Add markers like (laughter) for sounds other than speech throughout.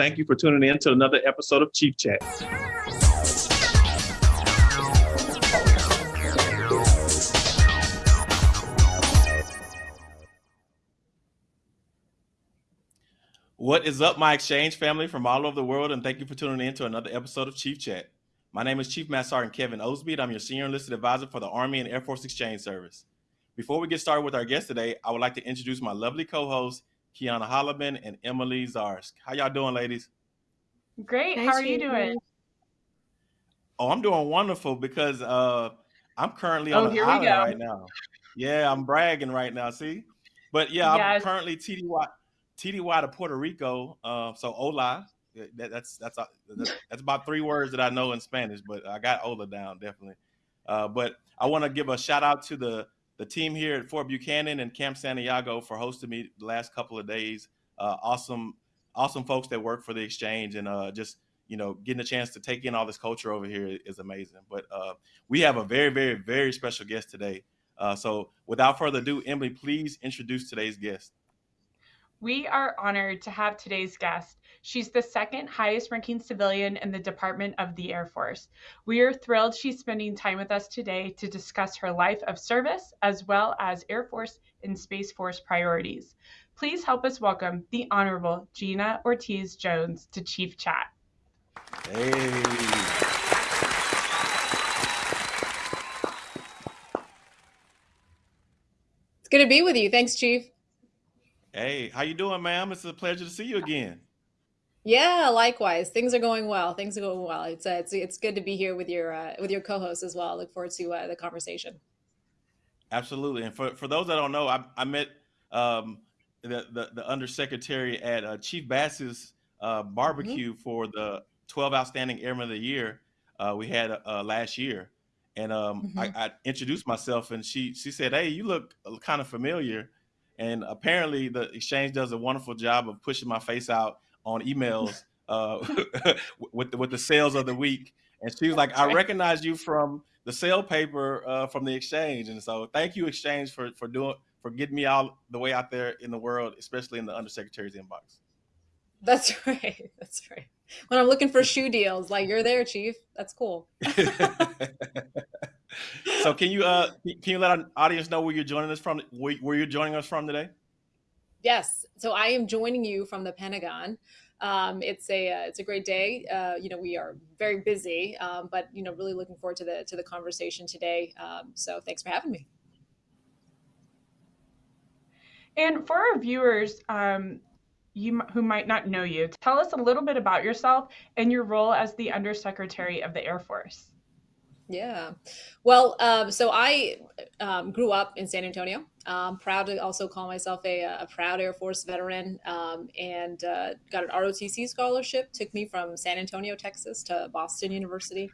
Thank you for tuning in to another episode of Chief Chat. What is up, my exchange family from all over the world, and thank you for tuning in to another episode of Chief Chat. My name is Chief Master Sergeant Kevin Osby. I'm your Senior Enlisted Advisor for the Army and Air Force Exchange Service. Before we get started with our guest today, I would like to introduce my lovely co-hosts, Kiana Holloman and Emily Zarsk. How y'all doing, ladies? Great. Nice How are you doing? Oh, I'm doing wonderful because uh, I'm currently on oh, an island right now. Yeah, I'm bragging right now. See, but yeah, yes. I'm currently TDY TDY to Puerto Rico. Uh, so hola. That, that's that's that's that's about three words that I know in Spanish, but I got hola down definitely. Uh, but I want to give a shout out to the the team here at Fort Buchanan and Camp Santiago for hosting me the last couple of days. Uh, awesome, awesome folks that work for the exchange and uh, just you know getting a chance to take in all this culture over here is amazing. But uh, we have a very, very, very special guest today. Uh, so without further ado, Emily, please introduce today's guest. We are honored to have today's guest. She's the second highest ranking civilian in the Department of the Air Force. We are thrilled she's spending time with us today to discuss her life of service as well as Air Force and Space Force priorities. Please help us welcome the Honorable Gina Ortiz Jones to Chief Chat. Hey. It's good to be with you. Thanks, Chief. Hey, how you doing, ma'am? It's a pleasure to see you again. Yeah, likewise. Things are going well. Things are going well. It's uh, it's it's good to be here with your uh, with your co-host as well. look forward to uh, the conversation. Absolutely. And for, for those that don't know, I, I met um, the, the, the undersecretary at uh, Chief Bass's uh, mm-hmm. barbecue mm-hmm. for the 12 Outstanding Airmen of the Year uh, we had uh, last year. And um, mm-hmm. I, I, introduced myself, and she she said, "Hey, you look kind of familiar." And apparently, the exchange does a wonderful job of pushing my face out on emails uh, (laughs) with the, with the sales of the week. And she was like, "I recognize you from the sale paper uh, from the exchange." And so, thank you, exchange, for for doing for getting me out the way out there in the world, especially in the undersecretary's inbox. That's (laughs) right. That's right. When I'm looking for shoe deals, like you're there, Chief. That's cool. (laughs) so can you uh can you let our audience know where you're joining us from? Where, where you're joining us from today? Yes. So I am joining you from the Pentagon. Um, it's a uh, it's a great day. Uh, you know, we are very busy, um, but you know, really looking forward to the to the conversation today. Um, so thanks for having me. And for our viewers, um, you who might not know you, tell us a little bit about yourself and your role as the Undersecretary of the Air Force. Yeah. Well, um, so I um, grew up in San Antonio. I'm proud to also call myself a, a proud Air Force veteran um, and uh, got an ROTC scholarship. Took me from San Antonio, Texas to Boston University.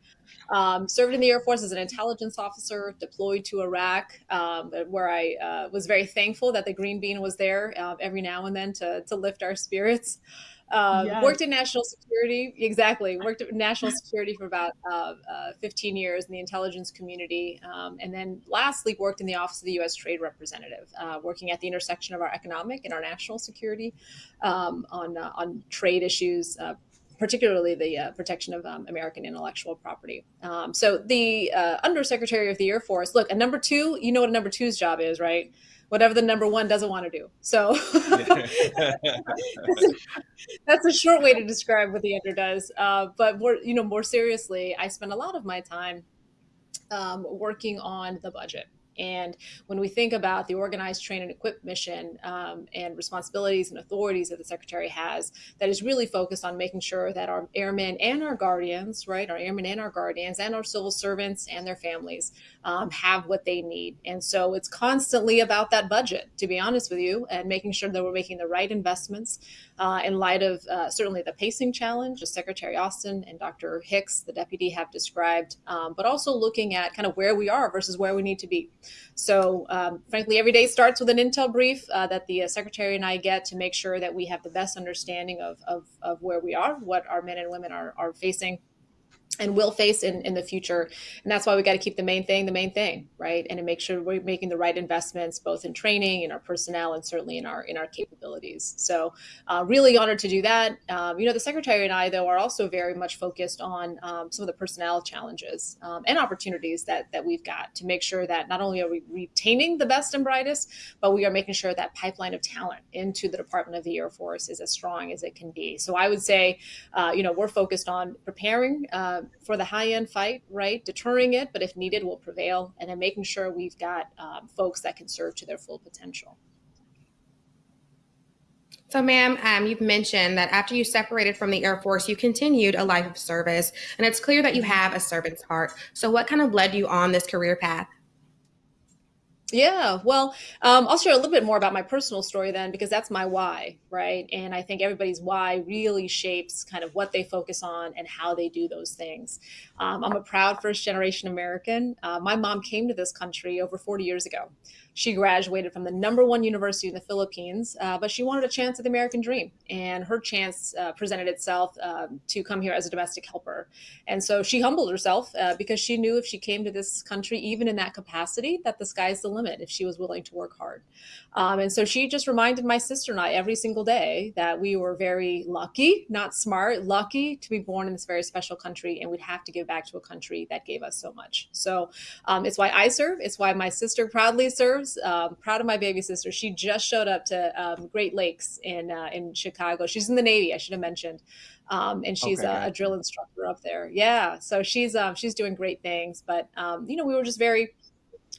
Um, served in the Air Force as an intelligence officer, deployed to Iraq, um, where I uh, was very thankful that the Green Bean was there uh, every now and then to, to lift our spirits. Um, yes. Worked in national security, exactly. Worked in national security for about uh, uh, 15 years in the intelligence community. Um, and then lastly, worked in the Office of the U.S. Trade Representative, uh, working at the intersection of our economic and our national security um, on, uh, on trade issues, uh, particularly the uh, protection of um, American intellectual property. Um, so the uh, Undersecretary of the Air Force, look, a number two, you know what a number two's job is, right? Whatever the number one doesn't want to do. So (laughs) (laughs) that's a short way to describe what the under does. Uh, but more, you know, more seriously, I spend a lot of my time um, working on the budget. And when we think about the organized, train, and equip mission um, and responsibilities and authorities that the secretary has, that is really focused on making sure that our airmen and our guardians, right, our airmen and our guardians and our civil servants and their families um, have what they need. And so it's constantly about that budget, to be honest with you, and making sure that we're making the right investments uh, in light of uh, certainly the pacing challenge, as Secretary Austin and Dr. Hicks, the deputy, have described, um, but also looking at kind of where we are versus where we need to be. So, um, frankly, every day starts with an intel brief uh, that the uh, secretary and I get to make sure that we have the best understanding of, of, of where we are, what our men and women are, are facing and will face in, in the future. And that's why we got to keep the main thing the main thing, right? And to make sure we're making the right investments, both in training, in our personnel, and certainly in our in our capabilities. So, uh, really honored to do that. Um, you know, the secretary and I, though, are also very much focused on um, some of the personnel challenges um, and opportunities that that we've got to make sure that not only are we retaining the best and brightest, but we are making sure that pipeline of talent into the Department of the Air Force is as strong as it can be. So, I would say, uh, you know, we're focused on preparing. Uh, for the high end fight, right? Deterring it, but if needed, will prevail. And then making sure we've got um, folks that can serve to their full potential. So, ma'am, um, you've mentioned that after you separated from the Air Force, you continued a life of service, and it's clear that you have a servant's heart. So, what kind of led you on this career path? Yeah, well, um, I'll share a little bit more about my personal story then, because that's my why, right? And I think everybody's why really shapes kind of what they focus on and how they do those things. Um, I'm a proud first generation American. Uh, my mom came to this country over 40 years ago. She graduated from the number one university in the Philippines, uh, but she wanted a chance at the American dream. And her chance uh, presented itself um, to come here as a domestic helper. And so she humbled herself uh, because she knew if she came to this country, even in that capacity, that the sky's the limit if she was willing to work hard. Um, and so she just reminded my sister and I every single day that we were very lucky, not smart, lucky to be born in this very special country. And we'd have to give back to a country that gave us so much. So um, it's why I serve. It's why my sister proudly serves um, proud of my baby sister. She just showed up to um, Great Lakes in uh, in Chicago. She's in the Navy. I should have mentioned. Um, and she's okay, a, a, drill instructor up there. Yeah, so she's um, she's doing great things. But um, you know, we were just very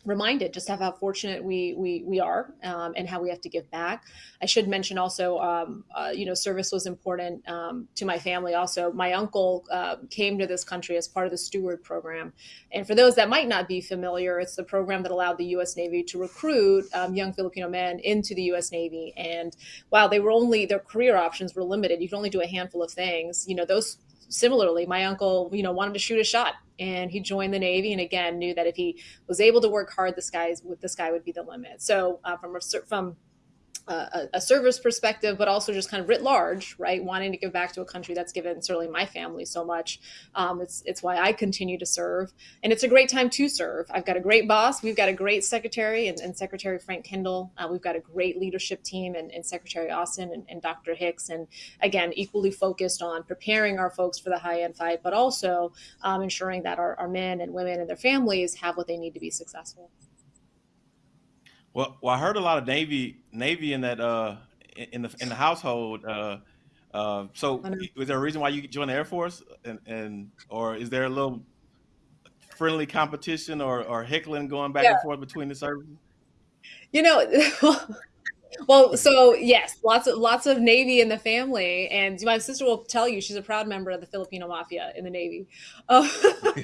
reminded just of how fortunate we we we are um, and how we have to give back. I should mention also, um, uh, you know, service was important um, to my family. Also, my uncle uh, came to this country as part of the Steward program, and for those that might not be familiar, it's the program that allowed the U.S. Navy to recruit um, young Filipino men into the U.S. Navy. And while they were only their career options were limited, you could only do a handful of things. You know, those similarly, my uncle, you know, wanted to shoot a shot and he joined the Navy. And again, knew that if he was able to work hard, the skies the sky would be the limit. So uh, from from a, a, service perspective, but also just kind of writ large, right? Wanting to give back to a country that's given certainly my family so much. Um, it's it's why I continue to serve, and it's a great time to serve. I've got a great boss. We've got a great secretary and, and Secretary Frank Kendall. Uh, we've got a great leadership team and, and Secretary Austin and, and, Dr. Hicks, and again, equally focused on preparing our folks for the high end fight, but also um, ensuring that our, our men and women and their families have what they need to be successful. Well, well, I heard a lot of Navy Navy in that uh in the in the household. Uh, uh, so, was there a reason why you joined the Air Force, and, and or is there a little friendly competition or or heckling going back yeah. and forth between the services? You know, (laughs) well, so yes, lots of lots of Navy in the family, and my sister will tell you she's a proud member of the Filipino Mafia in the Navy. Uh, (laughs)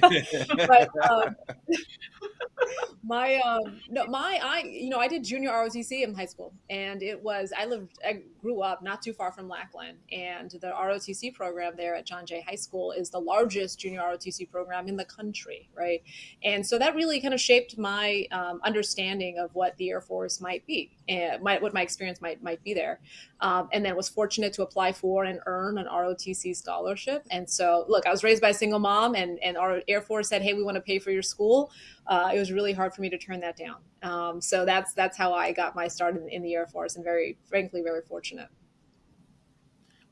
but um, (laughs) my um, no, my I you know I did junior ROTC in high school, and it was I lived I grew up not too far from Lackland, and the ROTC program there at John Jay High School is the largest junior ROTC program in the country, right? And so that really kind of shaped my um, understanding of what the Air Force might be, and my, what my experience might might be there. Um, and then was fortunate to apply for and earn an ROTC scholarship. And so, look, I was raised by a single mom, and and our Air Force said, "Hey, we want to pay for your school." Uh, it was really hard for me to turn that down. Um, so that's that's how I got my start in, in, the Air Force, and very frankly, very fortunate.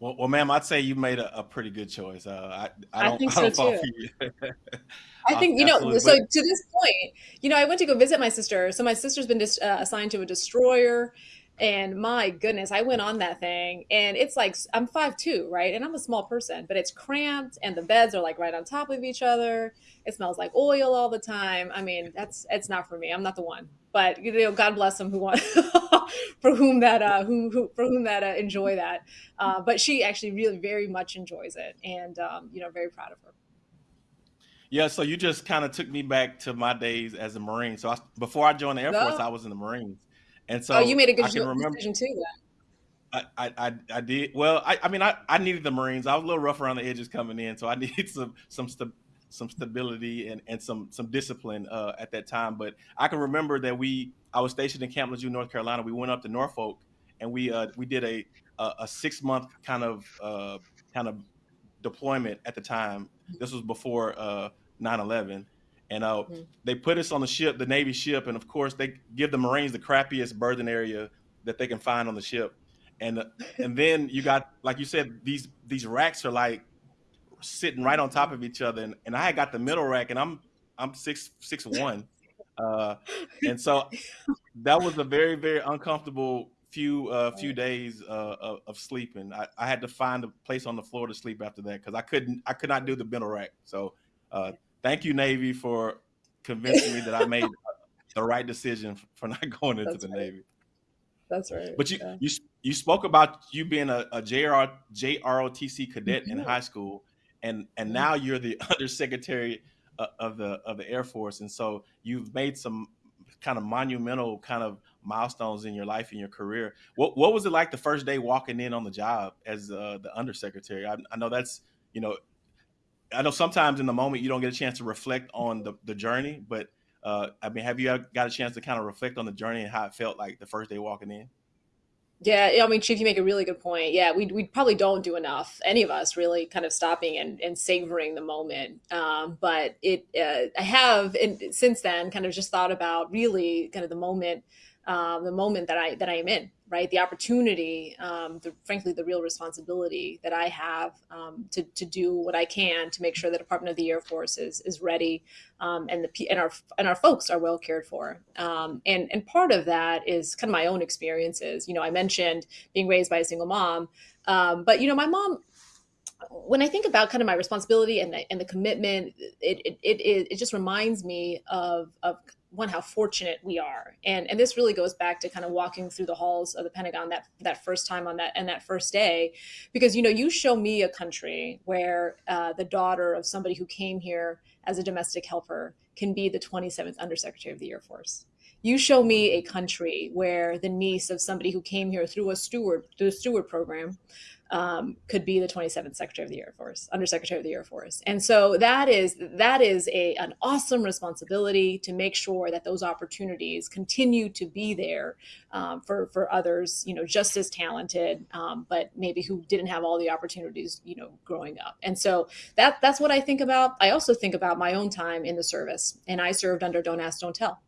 Well, well, ma'am, I'd say you made a, a pretty good choice. Uh, I, I, don't, I think I so too. (laughs) I think you know. So to this point, you know, I went to go visit my sister. So my sister's been dis- uh, assigned to a destroyer and my goodness, I went on that thing and it's like I'm five two, right? And I'm a small person, but it's cramped and the beds are like right on top of each other. It smells like oil all the time. I mean, that's it's not for me. I'm not the one. But you know, God bless them who want (laughs) for whom that uh who, who for whom that uh, enjoy that. Uh, but she actually really very much enjoys it and um, you know, very proud of her. Yeah, so you just kind of took me back to my days as a Marine. So I, before I joined the Air. Force, I was in the Marines. And so oh, you made a good decision too. I, I, I did well. I, I mean, I, I needed the Marines. I was a little rough around the edges coming in, so I (laughs) needed some some st- some stability and, and some some discipline uh, at that time. But I can remember that we I was stationed in Camp Lejeune, North Carolina. We went up to Norfolk and we uh, we did a a, a six month kind of uh, kind of deployment at the time. This was before uh, 9/11, and uh, mm-hmm. they put us on the ship, the Navy ship, and of course they give the Marines the crappiest berthing area that they can find on the ship, and (laughs) and then you got like you said these these racks are like sitting right on top of each other, and, and I got the middle rack, and I'm I'm six six one, uh, (laughs) and so that was a very very uncomfortable few uh, few days uh, of, of, sleeping. I, I, had to find a place on the floor to sleep after that because I couldn't I could not do the middle rack. So uh, thank you Navy for convincing me that I made the right decision (laughs) for not going into That's the right. Navy. That's right. But you yeah. you you spoke about you being a, a JR, JROTC cadet mm-hmm. in high school, and and mm-hmm. now you're the (laughs) undersecretary uh, of the of the Air Force, and so you've made some kind of monumental kind of milestones in your life and your career. What what was it like the first day walking in on the job as uh, the undersecretary? I, I know that's you know, I know sometimes in the moment you don't get a chance to reflect on the the journey, but uh, I mean, have you got a chance to kind of reflect on the journey and how it felt like the first day walking in? Yeah, I mean, Chief, you make a really good point. Yeah, we, we probably don't do enough, any of us really kind of stopping and, and savoring the moment. Um, but it, uh, I have, and since then, kind of just thought about really kind of the moment um, the moment that I that I am in, right? The opportunity, um, the, frankly, the real responsibility that I have um, to, to do what I can to make sure the Department of the Air Force is is ready, um, and the and our and our folks are well cared for. Um, and and part of that is kind of my own experiences. You know, I mentioned being raised by a single mom, um, but you know, my mom when I think about kind of my responsibility and the, and the commitment, it, it, it, it just reminds me of, of one how fortunate we are. And and this really goes back to kind of walking through the halls of the pentagon that that first time on that and that first day. Because you know you show me a country where uh, the daughter of somebody who came here as a domestic helper can be the 27th undersecretary of the air force. You show me a country where the niece of somebody who came here through a steward through a steward program um, could be the 27th Secretary of the Air Force, Undersecretary of the Air Force. And so that is that is a, an awesome responsibility to make sure that those opportunities continue to be there um, for, for others, you know, just as talented, um, but maybe who didn't have all the opportunities, you know, growing up. And so that that's what I think about. I also think about my own time in the service, and I served under Don't Ask, Don't Tell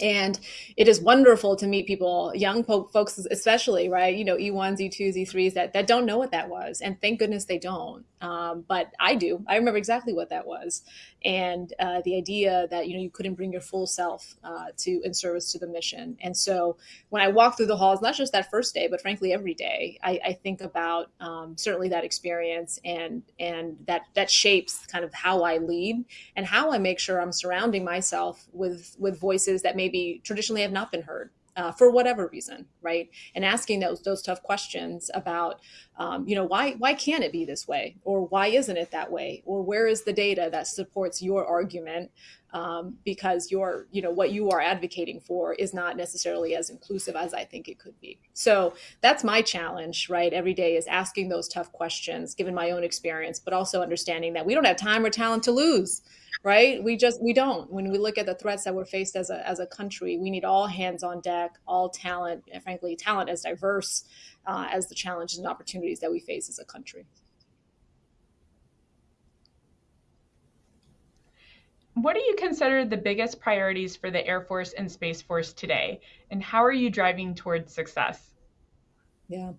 and it is wonderful to meet people young folks especially right you know e1s e2s e3s that, that don't know what that was. And thank goodness they don't um, but i do. I remember exactly what that was. And uh, the idea that you know you couldn't bring your full self uh, to in service to the mission. And so when i walk through the halls not just that first day but frankly every day i, I think about um, certainly that experience and and that that shapes kind of how i lead and how i make sure i'm surrounding myself with with voices that maybe traditionally have not been heard uh, for whatever reason, right? And asking those those tough questions about, um, you know, why why can't it be this way, or why isn't it that way, or where is the data that supports your argument? Um, because your, you know, what you are advocating for is not necessarily as inclusive as I think it could be. So that's my challenge, right? Every day is asking those tough questions, given my own experience, but also understanding that we don't have time or talent to lose right? We just we don't. When we look at the threats that we're faced as a as a country, we need all hands on deck, all talent, and frankly, talent as diverse uh, as the challenges and opportunities that we face as a country. What do you consider the biggest priorities for the Air Force and Space Force today, and how are you driving towards success? Yeah,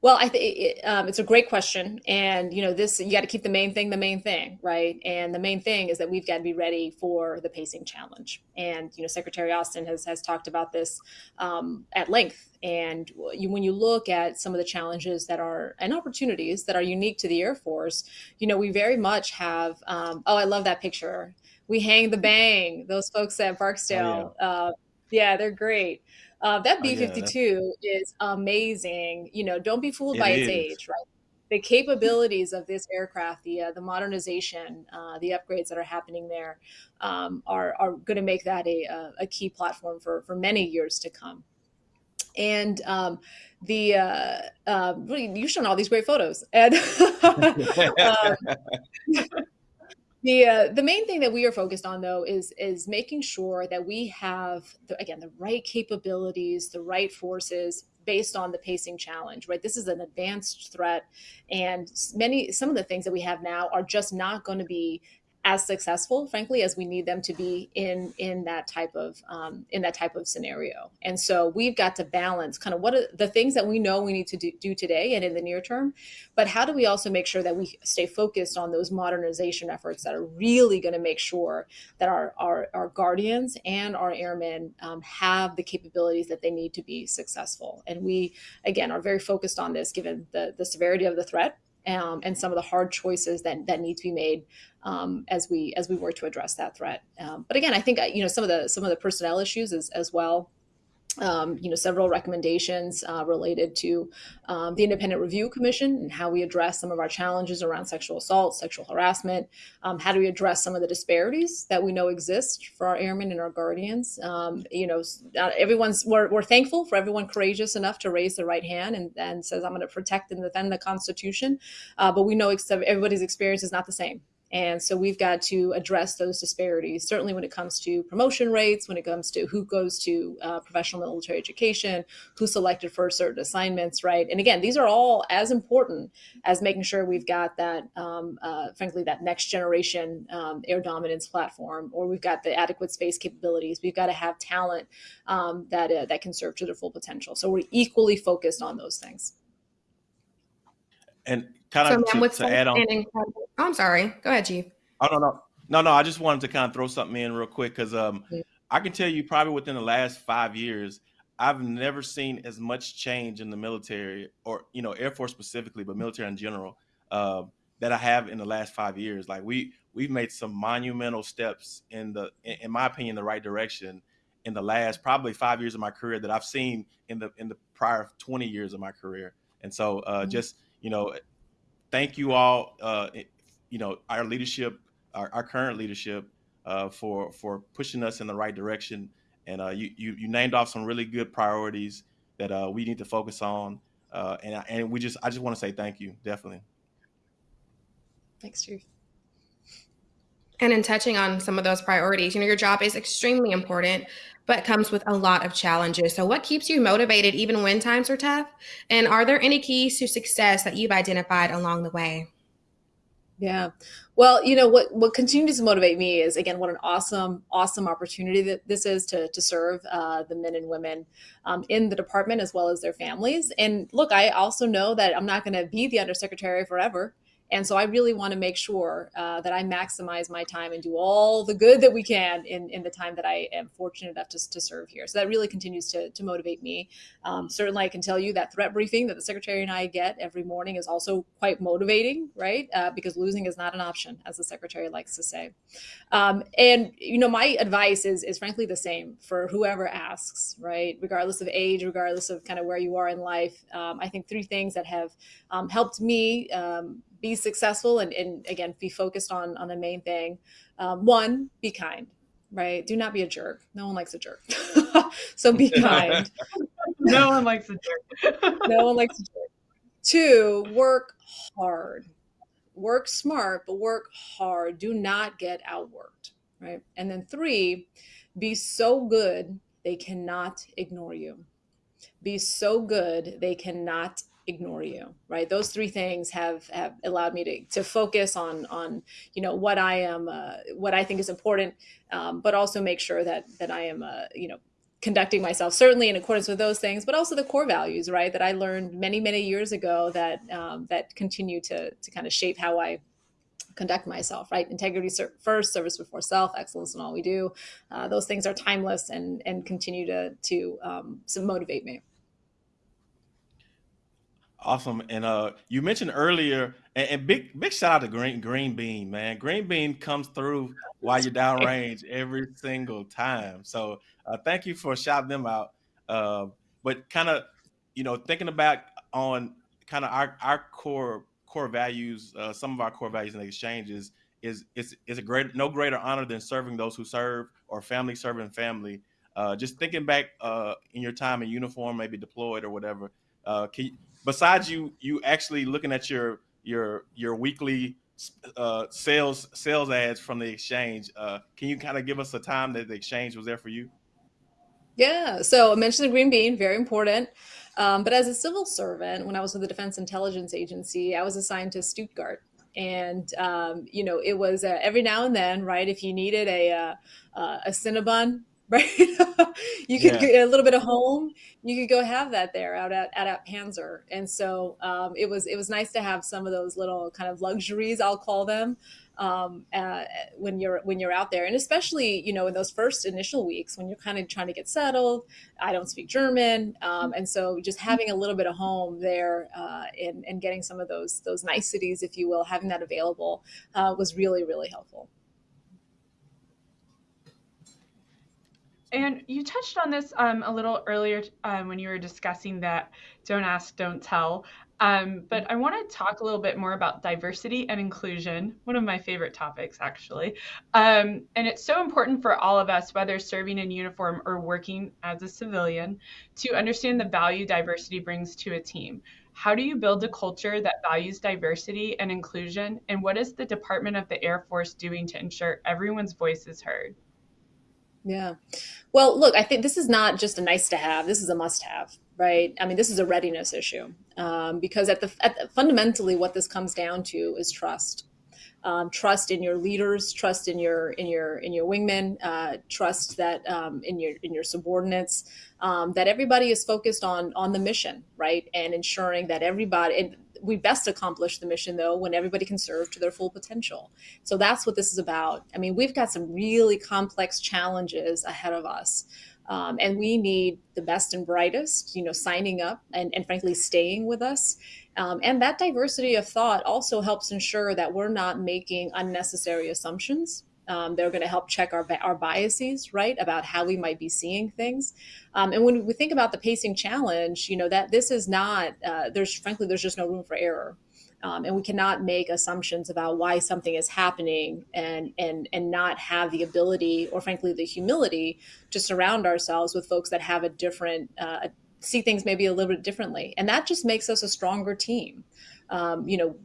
well, I think it, um, it's a great question, and you know, this you got to keep the main thing the main thing, right? And the main thing is that we've got to be ready for the pacing challenge. And you know, Secretary Austin has has talked about this um, at length. And you, when you look at some of the challenges that are and opportunities that are unique to the Air Force, you know, we very much have. Um, oh, I love that picture. We hang the bang. Those folks at Barksdale. Oh, yeah. Uh, yeah, they're great. Uh, that B 52 oh, yeah, is amazing. You know, don't be fooled it by is. its age, right? The capabilities of this aircraft, the uh, the modernization, uh, the upgrades that are happening there, um, are are going to make that a, a key platform for for many years to come. And um, the uh, uh, you've shown all these great photos, and (laughs) um, (laughs) the uh, the main thing that we are focused on though is is making sure that we have the, again the right capabilities the right forces based on the pacing challenge, right? This is an advanced threat, and many some of the things that we have now are just not going to be as successful, frankly, as we need them to be in in that type of um, in that type of scenario. And so we've got to balance kind of what are the things that we know we need to do, do today and in the near term, but how do we also make sure that we stay focused on those modernization efforts that are really going to make sure that our our, our guardians and our airmen um, have the capabilities that they need to be successful. And we again are very focused on this given the the severity of the threat um, and some of the hard choices that that need to be made um, as we as we work to address that threat. Um, but again, I think you know some of the some of the personnel issues as, as well um, you know, several recommendations uh, related to um, the Independent Review Commission and how we address some of our challenges around sexual assault, sexual harassment. Um, how do we address some of the disparities that we know exist for our airmen and our guardians? Um, you know, everyone's we're, we're thankful for everyone courageous enough to raise the right hand and, and says, "I'm going to protect and defend the Constitution," uh, but we know everybody's experience is not the same. And so we've got to address those disparities, certainly when it comes to promotion rates, when it comes to who goes to uh, professional military education, who's selected for certain assignments, right? And again, these are all as important as making sure we've got that, um, uh, frankly, that next generation um, air dominance platform, or we've got the adequate space capabilities. We've got to have talent um, that, uh, that can serve to their full potential. So we're equally focused on those things. And kind of so, to, to add on. Oh, I'm sorry. Go ahead, Chief. Oh no, no, no, no. I just wanted to kind of throw something in real quick because um, I can tell you probably within the last five years, I've never seen as much change in the military, or you know, Air Force specifically, but military in general, uh, that I have in the last five years. Like we we've made some monumental steps in the, in my opinion, the right direction in the last probably five years of my career that I've seen in the in the prior 20 years of my career. And so uh, mm-hmm. just you know, thank you all, uh, you know, our leadership, our, our current leadership, uh, for for pushing us in the right direction. And uh, you, you, you named off some really good priorities that uh, we need to focus on. Uh, and and we just I just want to say thank you, definitely. Thanks, Chief. And in touching on some of those priorities, you know, your job is extremely important, but comes with a lot of challenges. So, what keeps you motivated even when times are tough? And are there any keys to success that you've identified along the way? Yeah. Well, you know what what continues to motivate me is again what an awesome awesome opportunity that this is to to serve uh, the men and women um, in the department as well as their families. And look, I also know that I'm not going to be the undersecretary forever. And so I really want to make sure uh, that I maximize my time and do all the good that we can in, in the time that I am fortunate enough to, to serve here. So that really continues to, to motivate me. Um, certainly, I can tell you that threat briefing that the secretary and I get every morning is also quite motivating, right? Uh, because losing is not an option, as the secretary likes to say. Um, and, you know, my advice is, is frankly the same for whoever asks, right? Regardless of age, regardless of kind of where you are in life. Um, I think three things that have um, helped me um, be successful and, and again be focused on on the main thing. Um, one be kind right? Do not be a jerk. No one likes a jerk. (laughs) So be kind. (laughs) No one likes a jerk. (laughs) No one likes a jerk. Two work hard. Work smart but work hard. Do not get outworked right? And then three be so good they cannot ignore you. Be so good they cannot ignore you right? Those three things have have allowed me to to focus on on you know what i am uh, what i think is important um, but also make sure that that i am uh, you know conducting myself certainly in accordance with those things but also the core values right that i learned many many years ago that um, that continue to to kind of shape how i conduct myself right? Integrity first service before self excellence in all we do. Uh, those things are timeless and and continue to to um, to motivate me Awesome. And uh, you mentioned earlier, and, and, big big shout out to Green Green Bean, man. Green Bean comes through while you're downrange (laughs) every single time. So uh, thank you for shouting them out. Uh, but kind of, you know, thinking about on kind of our, our core core values, uh, some of our core values in the exchanges is is is a great no greater honor than serving those who serve or family serving family. Uh, just thinking back uh, in your time in uniform, maybe deployed or whatever. Uh, can you, besides you you actually looking at your your your weekly uh, sales sales ads from the exchange, uh, can you kind of give us a time that the exchange was there for you? Yeah, so I mentioned the green bean, very important. Um, but as a civil servant, when I was with the Defense Intelligence Agency, I was assigned to Stuttgart. And, um, you know, it was uh, every now and then, right? If you needed a, uh, uh, a Cinnabon (laughs) right? (laughs) you could yeah. get a little bit of home. You could go have that there out at, at, at Panzer. And so um, it was it was nice to have some of those little kind of luxuries, I'll call them, um, uh, when you're when you're out there, and especially you know in those first initial weeks when you're kind of trying to get settled. I don't speak German, um, and so just having a little bit of home there uh, and and getting some of those those niceties, if you will, having that available uh, was really really helpful. And you touched on this um, a little earlier um, when you were discussing that don't ask, don't tell. Um, but I want to talk a little bit more about diversity and inclusion, one of my favorite topics, actually. Um, and it's so important for all of us, whether serving in uniform or working as a civilian, to understand the value diversity brings to a team. How do you build a culture that values diversity and inclusion? And what is the Department of the Air Force doing to ensure everyone's voice is heard? Yeah. Well, look, I think this is not just a nice to have. This is a must have, right? I mean, this is a readiness issue um, because at the, at the, fundamentally what this comes down to is trust. Um, trust in your leaders, trust in your in your in your wingmen, uh, trust that um, in your in your subordinates, um, that everybody is focused on on the mission, right, and ensuring that everybody. And we best accomplish the mission though when everybody can serve to their full potential. So that's what this is about. I mean, we've got some really complex challenges ahead of us. Um, and we need the best and brightest, you know, signing up and, and frankly staying with us. Um, and that diversity of thought also helps ensure that we're not making unnecessary assumptions um, they're going to help check our, our biases, right, about how we might be seeing things. Um, and when we think about the pacing challenge, you know, that this is not, uh, there's frankly, there's just no room for error. Um, and we cannot make assumptions about why something is happening and, and, and not have the ability or frankly the humility to surround ourselves with folks that have a different, uh, see things maybe a little bit differently. And that just makes us a stronger team um, you know,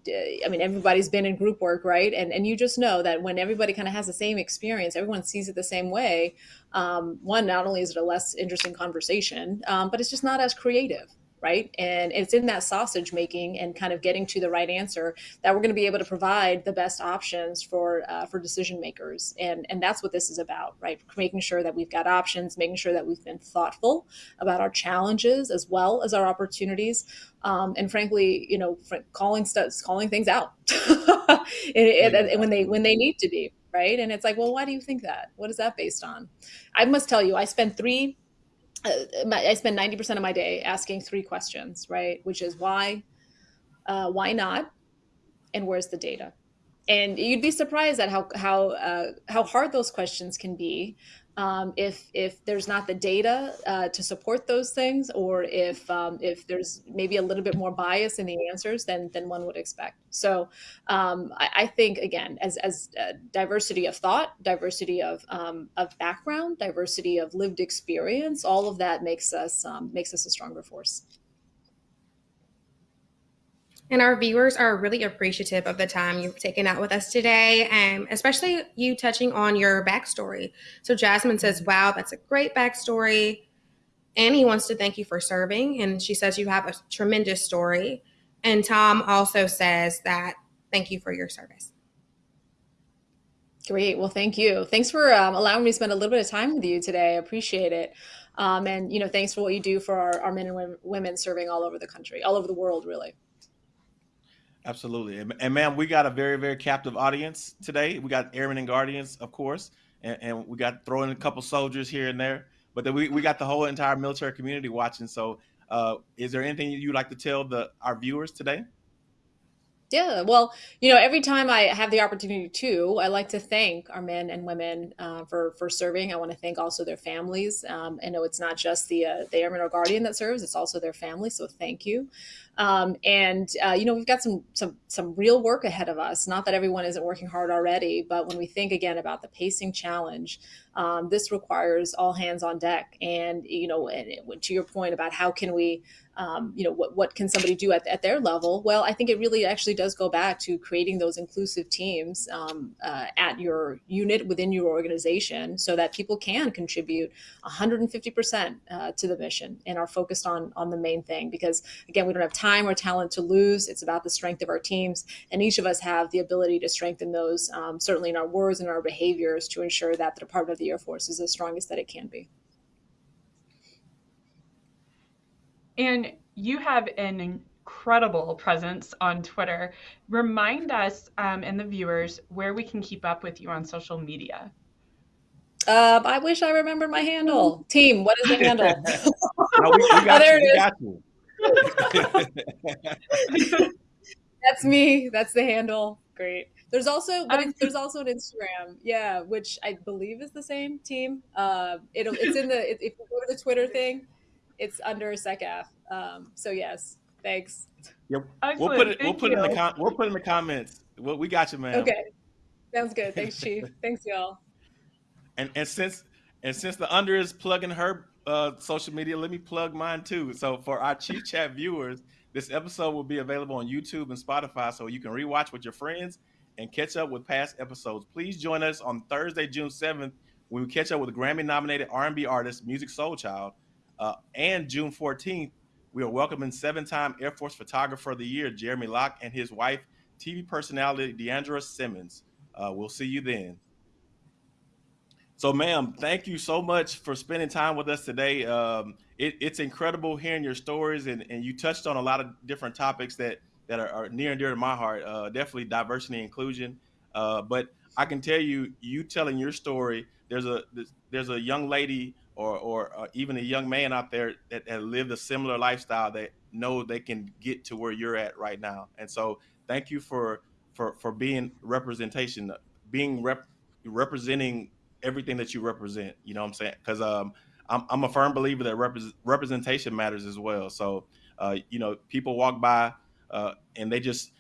I mean, everybody's been in group work, right? And and you just know that when everybody kind of has the same experience, everyone sees it the same way. Um, one, not only is it a less interesting conversation, um, but it's just not as creative right? And it's in that sausage making and kind of getting to the right answer that we're going to be able to provide the best options for uh, for decision makers. And and that's what this is about, right? Making sure that we've got options, making sure that we've been thoughtful about our challenges as well as our opportunities, um, and frankly, you know, calling stuff, calling things out (laughs) and, and when they when they need to be. Right. And it's like, well, why do you think that? What is that based on? I must tell you, I spent three I spend 90% of my day asking three questions, right? Which is why, uh, why not, and where's the data? And you'd be surprised at how how uh, how hard those questions can be, um, if if there's not the data uh, to support those things, or if um, if there's maybe a little bit more bias in the answers than than one would expect. So um, I, I, think again, as as uh, diversity of thought, diversity of um, of background, diversity of lived experience, all of that makes us um, makes us a stronger force. And our viewers are really appreciative of the time you've taken out with us today, and especially you touching on your backstory. So Jasmine says, Wow, that's a great backstory. Annie wants to thank you for serving, and she says you have a tremendous story. And Tom also says that thank you for your service. Great. Well, thank you. Thanks for um, allowing me to spend a little bit of time with you today. I appreciate it. Um, and, you know, thanks for what you do for our, our men and women serving all over the country, all over the world, really. Absolutely. And, and ma'am, we got a very, very captive audience today. We got airmen and guardians, of course, and, and we got throwing a couple soldiers here and there, but then we, we got the whole entire military community watching. So uh, is there anything you'd like to tell the our viewers today? Yeah, well, you know, every time I have the opportunity to, I like to thank our men and women uh, for for serving. I want to thank also their families. Um, I know it's not just the uh, the airman or guardian that serves; it's also their family. So thank you. Um, and uh, you know, we've got some some some real work ahead of us. Not that everyone isn't working hard already, but when we think again about the pacing challenge, um, this requires all hands on deck. And you know, and it, to your point about how can we um, you know, what, what can somebody do at, at their level? Well, I think it really actually does go back to creating those inclusive teams um, uh, at your unit within your organization so that people can contribute 150% uh, to the mission and are focused on, on the main thing. Because again, we don't have time or talent to lose. It's about the strength of our teams. And each of us have the ability to strengthen those, um, certainly in our words and our behaviors to ensure that the Department of the Air Force is the strongest that it can be. And you have an incredible presence on Twitter. Remind us um, and the viewers where we can keep up with you on social media. Um, I wish I remembered my handle. Team, what is the handle? (laughs) no, we, we (laughs) oh, there you, it is. (laughs) That's me. That's the handle. Great. There's also, but there's also an Instagram, yeah, which I believe is the same team. Uh, it'll, it's in the if you go to the Twitter thing, it's under SecAF. Um, so yes, thanks. Yep. We'll put it. We'll put it in the com- We'll put in the comments. Well, we got you, man. Okay. Sounds good. Thanks, (laughs) Chief. thanks, y'all. And and since and since the under is plugging her uh, social media, let me plug mine too. So for our Chief Chat viewers, this episode will be available on YouTube and Spotify, so you can rewatch with your friends and catch up with past episodes. Please join us on Thursday, June seventh, when we catch up with Grammy-nominated R&B artist Musiq Soulchild uh, and June 14th, we are welcoming seven time Air Force Photographer of the Year, Jeremy Lock, and his wife, TV personality D'Andra Simmons. Uh, we'll see you then. So, ma'am, thank you so much for spending time with us today. Um, it, it's incredible hearing your stories, and, and you touched on a lot of different topics that, that are, are near and dear to my heart. Uh, definitely diversity and inclusion. Uh, but I can tell you, you telling your story, there's a there's a young lady or or uh, even a young man out there that, that lived a similar lifestyle that know they can get to where you're at right now. And so, thank you for for for being representation, being rep, representing everything that you represent. You know what I'm saying? Because um, I'm I'm a firm believer that rep- representation matters as well. So, uh, you know, people walk by uh, and they just,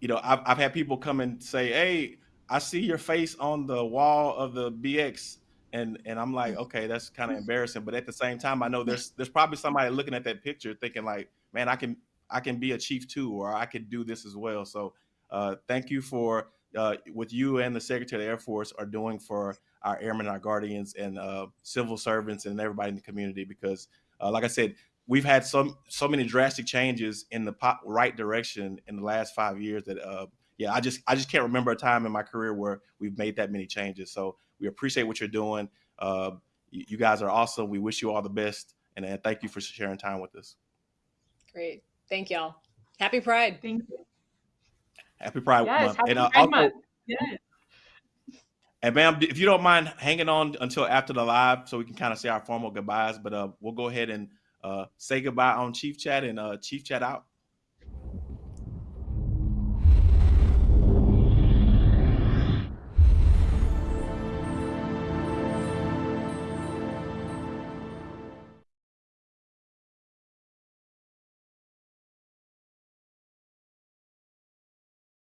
you know, I've I've had people come and say, "Hey, I see your face on the wall of the BX." and and I'm like, okay, that's kind of embarrassing. But at the same time, I know there's there's probably somebody looking at that picture thinking like, man, I can I can be a chief too, or I could do this as well. So uh, thank you for uh, what you and the Secretary of the Air Force are doing for our airmen, our guardians, and uh, civil servants, and everybody in the community. Because, uh, like I said, we've had so so many drastic changes in the right direction in the last five years that uh, yeah, I just I just can't remember a time in my career where we've made that many changes. So we appreciate what you're doing. Uh, you, you, guys are awesome. We wish you all the best, and, and thank you for sharing time with us. Great, thank y'all. Happy Pride. Thank you. Happy Pride yes, Month. Happy and, uh, Pride also, Month. Yes. And ma'am, if you don't mind hanging on until after the live, so we can kind of say our formal goodbyes, but uh, we'll go ahead and uh, say goodbye on Chief Chat and uh, Chief Chat out.